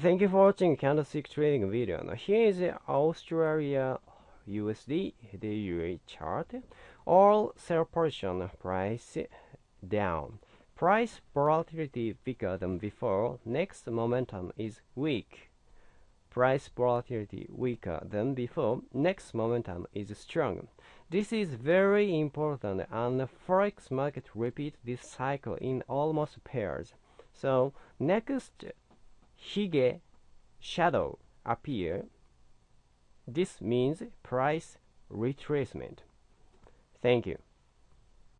Thank you for watching candlestick trading video. Now here is the Australia USD daily chart. All sell position price down. Price volatility bigger than before. Next momentum is weak. Price volatility weaker than before. Next momentum is strong. This is very important and forex market repeat this cycle in almost pairs. So next hige shadow appear. This means price retracement. Thank you.